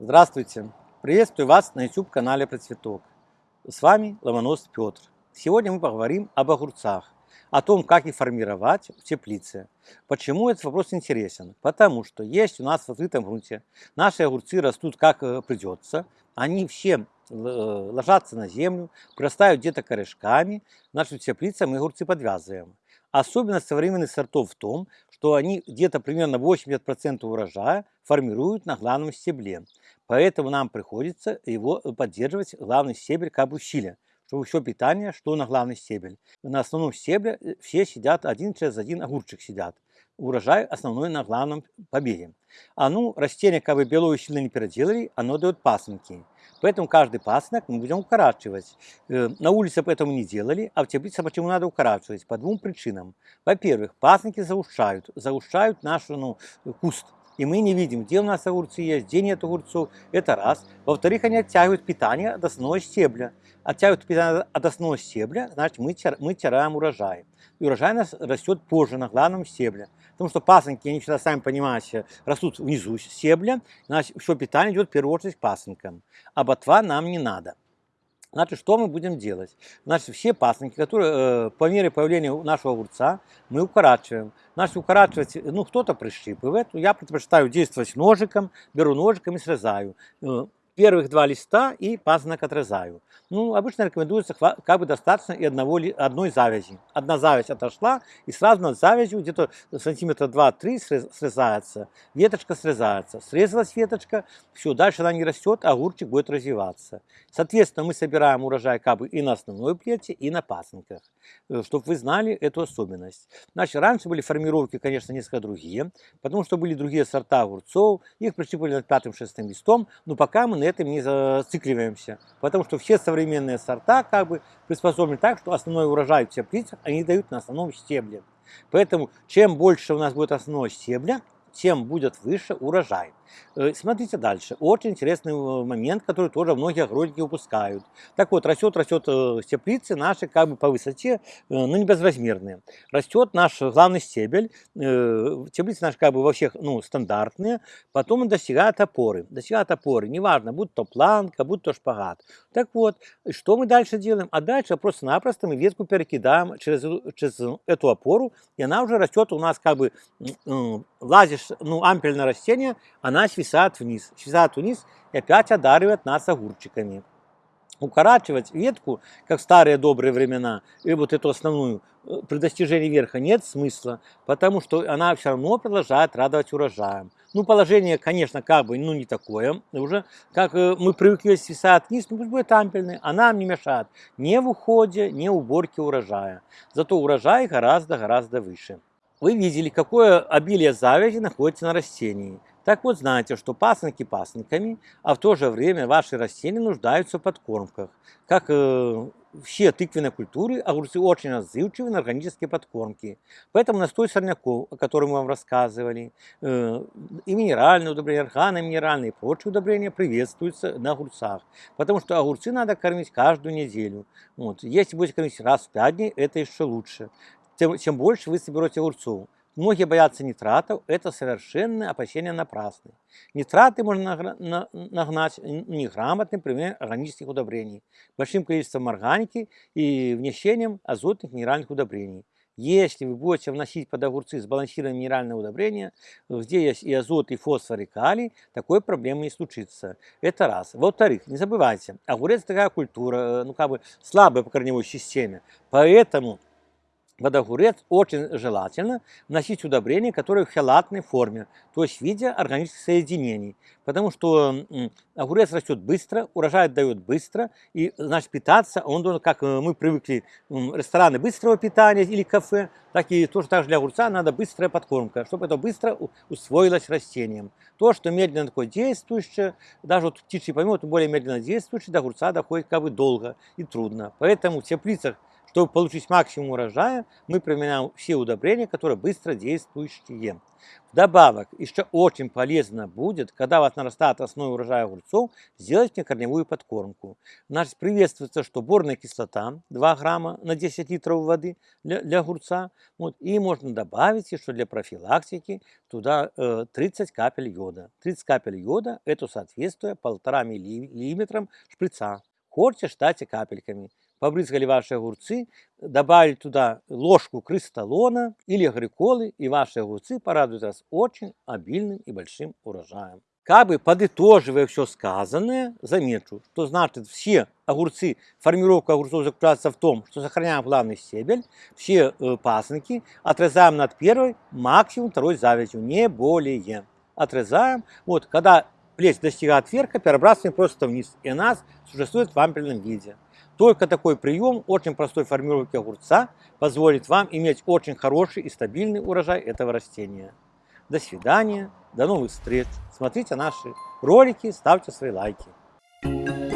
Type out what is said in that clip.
Здравствуйте! Приветствую вас на YouTube-канале Процветок. С вами Ломонос Петр. Сегодня мы поговорим об огурцах, о том, как их формировать в теплице. Почему этот вопрос интересен? Потому что есть у нас в открытом грунте, наши огурцы растут как э, придется, они все э, ложатся на землю, прорастают где-то корешками, нашу теплицу мы огурцы подвязываем. Особенность современных сортов в том, что они где-то примерно 80% урожая формируют на главном стебле. Поэтому нам приходится его поддерживать главный стебель как бы щиля, чтобы все питание шло на главный стебель. На основном стебле э, все сидят один через один огурчик сидят. Урожай основной на главном побеге. А ну, растение как бы белое сильно не переделали, оно дает пасынки. Поэтому каждый пасынок мы будем укорачивать. Э, на улице поэтому не делали, а в теплице почему надо укорачивать? По двум причинам. Во-первых, пасынки заушают, заушают наш ну, куст. И мы не видим, где у нас огурцы есть, где нет огурцов. Это раз. Во-вторых, они оттягивают питание от основного стебля. Оттягивают питание от основного стебля, значит мы, мы теряем урожай. И урожай нас растет позже на главном стебле. Потому что пасынки, они всегда, сами понимаете, растут внизу стебля, значит, все питание идет в первую очередь к пасынкам. А ботва нам не надо. Значит, что мы будем делать? Значит, все пасынки, которые э, по мере появления нашего огурца, мы укорачиваем. Значит, укорачивать, ну, кто-то прищипывает, я предпочитаю действовать ножиком, беру ножиком и срезаю. Э, первых два листа и пазнак отрезаю. Ну, обычно рекомендуется как бы достаточно и одного, одной завязи. Одна завязь отошла, и сразу над завязью где-то сантиметра 2-3 срезается, веточка срезается. Срезалась веточка, все, дальше она не растет, а огурчик будет развиваться. Соответственно, мы собираем урожай как бы и на основной плете, и на пасынках, э, чтобы вы знали эту особенность. Значит, раньше были формировки, конечно, несколько другие, потому что были другие сорта огурцов, их прищипывали над пятым-шестым листом, но пока мы на этом не зацикливаемся, потому что все современные сорта как бы приспособлены так, что основной урожай в теплицах они дают на основном стебле. Поэтому чем больше у нас будет основного стебля, тем будет выше урожай. Э, смотрите дальше. Очень интересный э, момент, который тоже многие огородники упускают. Так вот, растет, растет э, теплицы наши как бы по высоте, но не безразмерные. Растет наш главный стебель. Теплицы наши как бы во всех ну, стандартные. Потом он достигает опоры. Достигает опоры. Неважно, будь то планка, будь то шпагат. Так вот, что мы дальше делаем? А дальше просто-напросто мы ветку перекидаем через, через эту опору, и она уже растет у нас как бы, лазишь, ну, ампельное растение, она свисает вниз, свисает вниз и опять одаривает нас огурчиками. Укорачивать ветку, как в старые добрые времена, и вот эту основную, э, при достижении верха нет смысла, потому что она все равно продолжает радовать урожаем. Ну, положение, конечно, как бы, ну, не такое. Уже, как э, мы привыкли свисать вниз, ну, пусть будет ампельный, она нам не мешает ни в уходе, ни в уборке урожая. Зато урожай гораздо-гораздо выше. Вы видели, какое обилие завязи находится на растении. Так вот, знаете, что пасынки пасынками, а в то же время ваши растения нуждаются в подкормках. Как э, все тыквенные культуры, огурцы очень отзывчивы на органические подкормки. Поэтому настой сорняков, о котором мы вам рассказывали, э, и минеральные удобрения, органоминеральные и прочие удобрения приветствуются на огурцах. Потому что огурцы надо кормить каждую неделю. Вот. Если будете кормить раз в пять дней, это еще лучше. Тем, чем больше вы соберете огурцов. Многие боятся нитратов, это совершенно опасение напрасны. Нитраты можно нагнать неграмотным применением органических удобрений, большим количеством органики и внесением азотных минеральных удобрений. Если вы будете вносить под огурцы сбалансированные минеральные удобрения, где есть и азот, и фосфор, и калий, такой проблемы не случится. Это раз. Во-вторых, не забывайте, огурец такая культура, э, ну как бы слабая по корневой системе, поэтому под огурец очень желательно вносить удобрения, которые в хелатной форме, то есть в виде органических соединений. Потому что огурец растет быстро, урожай дает быстро, и значит питаться он должен, как э, мы привыкли, рестораны быстрого питания или кафе, так и тоже так же для огурца надо быстрая подкормка, чтобы это быстро усвоилось растением. То, что медленно такое действующее, даже вот птичий помет более медленно действующий, до огурца доходит как бы долго и трудно. Поэтому в теплицах Чтобы получить максимум урожая, мы применяем все удобрения, которые быстро действующие. Вдобавок, еще очень полезно будет, когда у вас нарастает основной урожай огурцов, сделать корневую подкормку. Значит, приветствуется, что борная кислота 2 грамма на 10 литров воды для, для огурца. Вот, и можно добавить еще для профилактики туда э, 30 капель йода. 30 капель йода – это соответствует 1,5 миллиметрам шприца. Хочете, штате капельками побрызгали ваши огурцы, добавили туда ложку крысталона или агриколы, и ваши огурцы порадуют вас очень обильным и большим урожаем. Как бы подытоживая все сказанное, замечу, что значит все огурцы, формировка огурцов заключается в том, что сохраняем главный стебель, все э, пасынки отрезаем над первой, максимум второй завязью, не более. Отрезаем, вот, когда плеть достигает верха, перебрасываем просто вниз, и у нас существует в ампельном виде. Только такой прием очень простой формировки огурца позволит вам иметь очень хороший и стабильный урожай этого растения. До свидания, до новых встреч. Смотрите наши ролики, ставьте свои лайки.